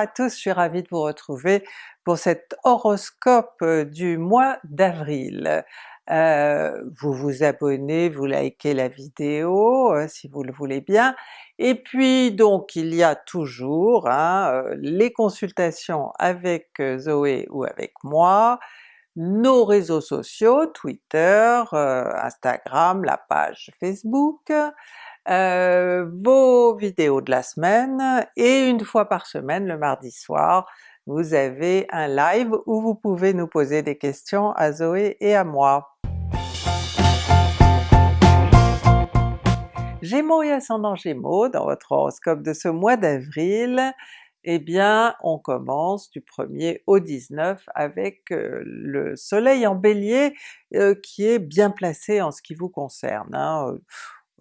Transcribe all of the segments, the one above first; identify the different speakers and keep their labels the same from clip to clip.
Speaker 1: à tous, je suis ravie de vous retrouver pour cet horoscope euh, du mois d'avril. Euh, vous vous abonnez, vous likez la vidéo euh, si vous le voulez bien, et puis donc il y a toujours hein, les consultations avec Zoé ou avec moi, nos réseaux sociaux, Twitter, Instagram, la page Facebook, euh, vos vidéos de la semaine, et une fois par semaine, le mardi soir, vous avez un live où vous pouvez nous poser des questions à Zoé et à moi. Gémeaux et ascendant Gémeaux, dans votre horoscope de ce mois d'avril, eh bien on commence du 1er au 19 avec euh, le soleil en Bélier euh, qui est bien placé en ce qui vous concerne. Hein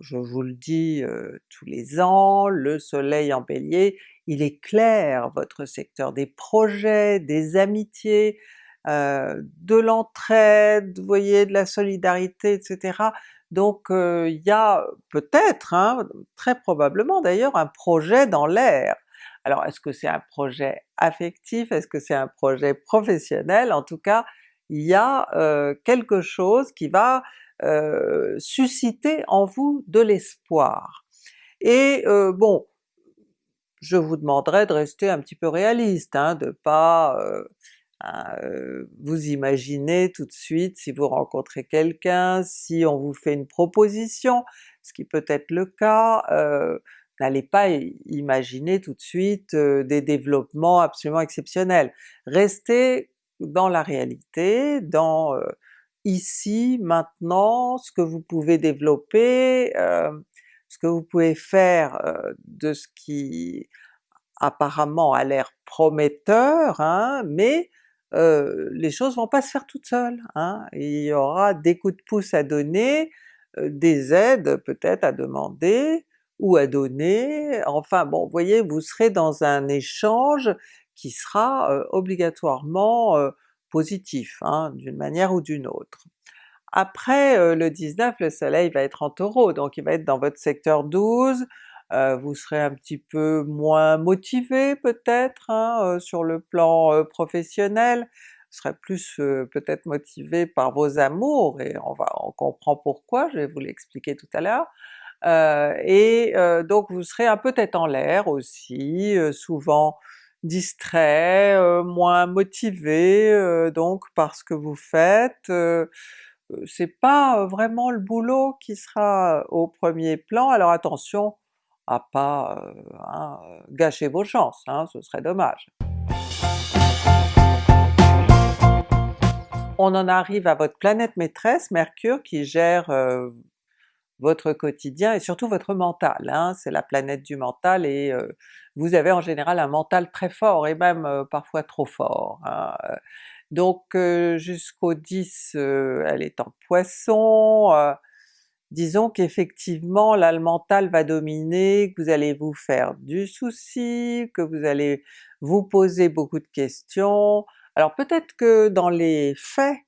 Speaker 1: je vous le dis tous les ans, le soleil en Bélier, il éclaire votre secteur des projets, des amitiés, de l'entraide, vous voyez, de la solidarité, etc. Donc il y a peut-être, hein, très probablement d'ailleurs, un projet dans l'air. Alors est-ce que c'est un projet affectif? Est-ce que c'est un projet professionnel? En tout cas, il y a quelque chose qui va euh, susciter en vous de l'espoir. Et euh, bon, je vous demanderai de rester un petit peu réaliste, hein, de pas euh, vous imaginer tout de suite si vous rencontrez quelqu'un, si on vous fait une proposition, ce qui peut être le cas, n'allez pas imaginer tout de suite des développements absolument exceptionnels. Restez dans la réalité, dans ici, maintenant, ce que vous pouvez développer, euh, ce que vous pouvez faire euh, de ce qui apparemment a l'air prometteur, hein, mais euh, les choses vont pas se faire toutes seules. Hein. Il y aura des coups de pouce à donner, des aides peut-être à demander, ou à donner, enfin bon, vous voyez, vous serez dans un échange qui sera obligatoirement positif, hein, d'une manière ou d'une autre. Après euh, le 19, le soleil va être en Taureau, donc il va être dans votre secteur 12, euh, vous serez un petit peu moins motivé peut-être hein, euh, sur le plan professionnel, vous serez plus peut-être motivé par vos amours, et on va on comprend pourquoi, je vais vous l'expliquer tout à l'heure. et donc vous serez un peu tête en l'air aussi, souvent distrait, euh, moins motivé euh, donc par ce que vous faites, euh, c'est pas vraiment le boulot qui sera au premier plan, alors attention à pas hein, gâcher vos chances, hein, ce serait dommage. On en arrive à votre planète maîtresse, Mercure, qui gère votre quotidien et surtout votre mental, hein, c'est la planète du mental et euh, vous avez en général un mental très fort et même euh, parfois trop fort. Hein. Donc euh, jusqu'au 10 elle est en Poisson, disons qu'effectivement là le mental va dominer, que vous allez vous faire du souci, que vous allez vous poser beaucoup de questions. Alors peut-être que dans les faits,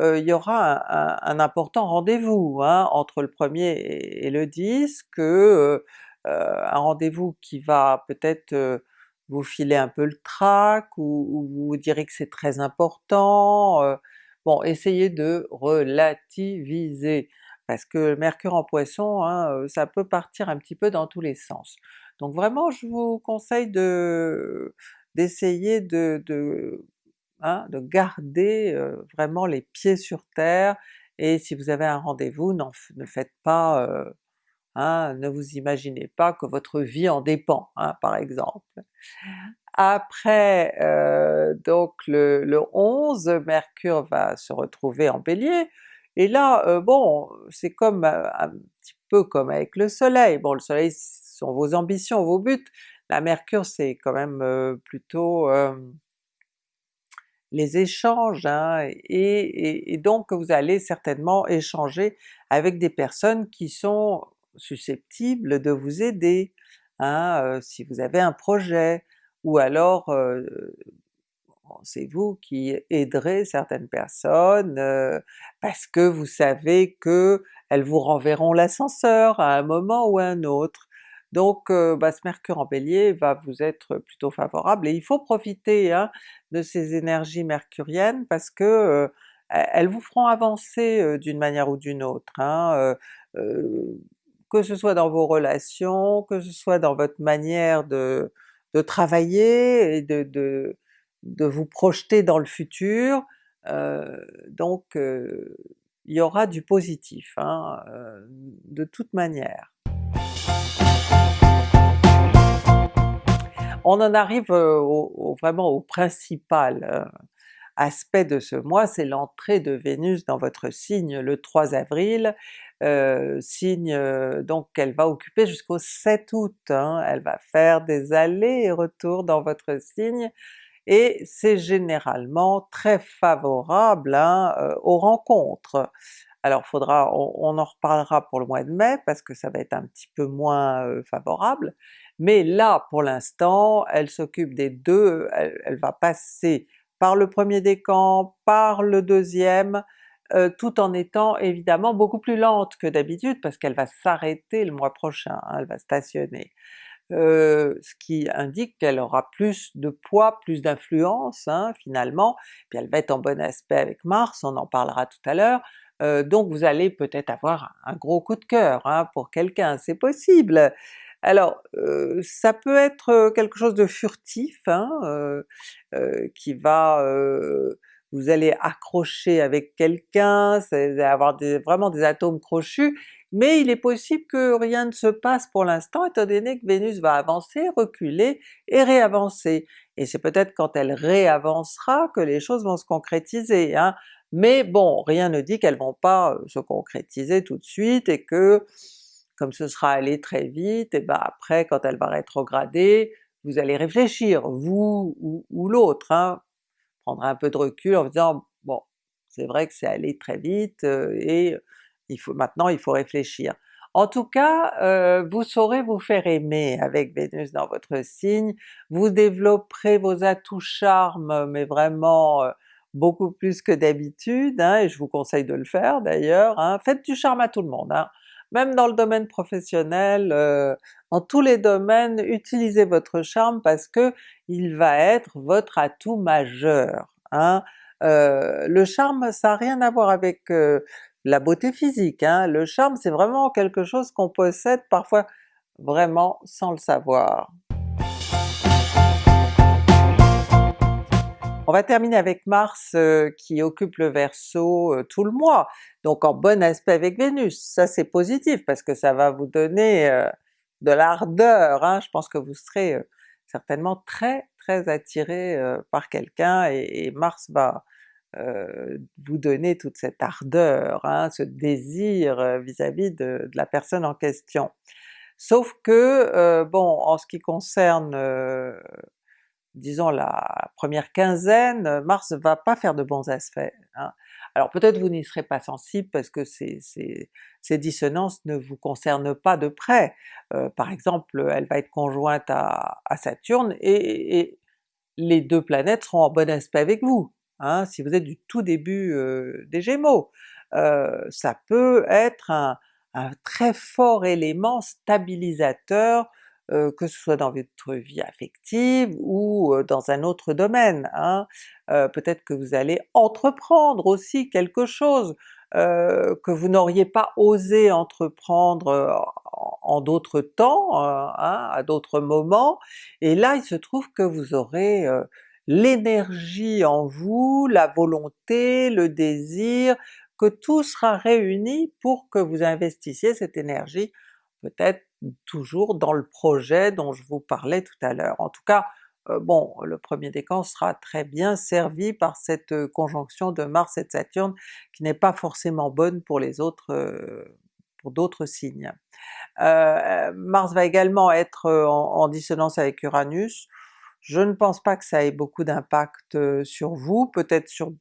Speaker 1: il y aura un, important rendez-vous hein, entre le premier et, le 10, que un rendez-vous qui va peut-être vous filer un peu le trac, ou, vous direz que c'est très important, bon essayez de relativiser, parce que Mercure en Poisson, hein, ça peut partir un petit peu dans tous les sens. Donc vraiment je vous conseille de d'essayer de, de Hein, de garder vraiment les pieds sur terre, et si vous avez un rendez-vous, ne faites pas, hein, ne vous imaginez pas que votre vie en dépend, hein, par exemple. Après donc le, le, 11, Mercure va se retrouver en Bélier, et là, bon, c'est comme un petit peu comme avec le soleil, bon le soleil sont vos ambitions, vos buts, la Mercure c'est quand même plutôt les échanges, hein, et, donc vous allez certainement échanger avec des personnes qui sont susceptibles de vous aider, hein, si vous avez un projet, ou alors c'est vous qui aiderez certaines personnes parce que vous savez que elles vous renverront l'ascenseur à un moment ou à un autre. Donc bah, ce Mercure en Bélier va vous être plutôt favorable et il faut profiter hein, de ces énergies mercuriennes parce que elles vous feront avancer d'une manière ou d'une autre. Hein, que ce soit dans vos relations, que ce soit dans votre manière de, travailler et de, de, de, vous projeter dans le futur, donc il y aura du positif hein, de toute manière. On en arrive au, vraiment au principal aspect de ce mois, c'est l'entrée de Vénus dans votre signe le 3 avril, euh, signe donc qu'elle va occuper jusqu'au 7 août, hein. elle va faire des allers et retours dans votre signe, et c'est généralement très favorable hein, aux rencontres. Alors faudra, on, en reparlera pour le mois de mai parce que ça va être un petit peu moins favorable, mais là pour l'instant elle s'occupe des deux, elle, va passer par le premier décan, par le deuxième, tout en étant évidemment beaucoup plus lente que d'habitude parce qu'elle va s'arrêter le mois prochain, hein, elle va stationner. ce qui indique qu'elle aura plus de poids, plus d'influence hein, finalement, puis elle va être en bon aspect avec Mars, on en parlera tout à l'heure, donc vous allez peut-être avoir un gros coup de cœur hein, pour quelqu'un, c'est possible! Alors ça peut être quelque chose de furtif, hein, qui va vous allez accrocher avec quelqu'un, avoir vraiment des atomes crochus, mais il est possible que rien ne se passe pour l'instant étant donné que Vénus va avancer, reculer et réavancer. Et c'est peut-être quand elle réavancera que les choses vont se concrétiser, hein. mais bon, rien ne dit qu'elles vont pas se concrétiser tout de suite et que comme ce sera allé très vite, et ben après quand elle va rétrograder, vous allez réfléchir, vous ou, l'autre, hein, prendre un peu de recul en vous disant bon c'est vrai que c'est allé très vite et il faut maintenant il faut réfléchir. En tout cas, vous saurez vous faire aimer avec Vénus dans votre signe, vous développerez vos atouts charme mais vraiment beaucoup plus que d'habitude, hein, et je vous conseille de le faire d'ailleurs, hein. faites du charme à tout le monde, hein. Même dans le domaine professionnel, dans tous les domaines, utilisez votre charme parce que il va être votre atout majeur. Hein. le charme ça n'a rien à voir avec la beauté physique, hein. le charme c'est vraiment quelque chose qu'on possède parfois vraiment sans le savoir. On va terminer avec Mars qui occupe le Verseau tout le mois, donc en bon aspect avec Vénus, ça c'est positif parce que ça va vous donner de l'ardeur, hein. je pense que vous serez certainement très très attiré par quelqu'un et, Mars va vous donner toute cette ardeur, hein, ce désir vis-à-vis de, la personne en question. Sauf que, bon, en ce qui concerne disons la première quinzaine, Mars va pas faire de bons aspects. Hein. Alors peut-être vous n'y serez pas sensible parce que ces, ces, dissonances ne vous concernent pas de près. Euh, par exemple, elle va être conjointe à, Saturne et, les deux planètes seront en bon aspect avec vous, hein, si vous êtes du tout début euh, des Gémeaux. Euh, ça peut être un, très fort élément stabilisateur euh, que ce soit dans votre vie affective ou dans un autre domaine. Hein. Euh, peut-être que vous allez entreprendre aussi quelque chose que vous n'auriez pas osé entreprendre en, d'autres temps, hein, à d'autres moments, et là il se trouve que vous aurez l'énergie en vous, la volonté, le désir, que tout sera réuni pour que vous investissiez cette énergie peut-être toujours dans le projet dont je vous parlais tout à l'heure. En tout cas, euh, bon, le premier décan sera très bien servi par cette euh, conjonction de Mars et de Saturne qui n'est pas forcément bonne pour les autres, euh, pour d'autres signes. Mars va également être en, dissonance avec Uranus, je ne pense pas que ça ait beaucoup d'impact sur vous, peut-être sur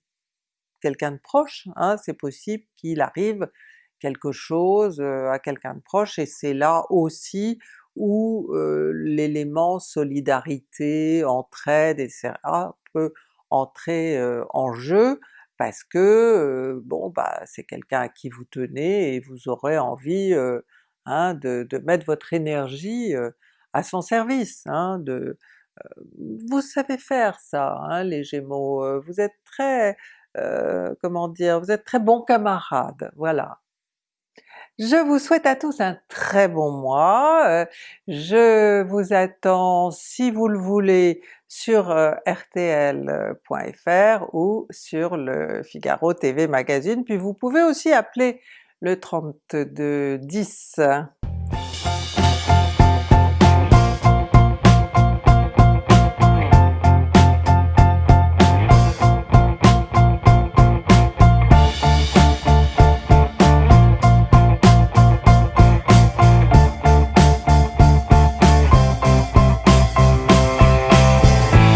Speaker 1: quelqu'un de proche, hein, c'est possible qu'il arrive quelque chose à quelqu'un de proche, et c'est là aussi où l'élément solidarité, entraide, etc. peut entrer en jeu, parce que bon bah c'est quelqu'un à qui vous tenez et vous aurez envie hein, de, de, mettre votre énergie à son service, hein, de, vous savez faire ça hein, les Gémeaux, vous êtes très, comment dire, vous êtes très bons camarades, voilà. Je vous souhaite à tous un très bon mois, je vous attends si vous le voulez sur rtl.fr ou sur le Figaro TV Magazine, puis vous pouvez aussi appeler le 3210.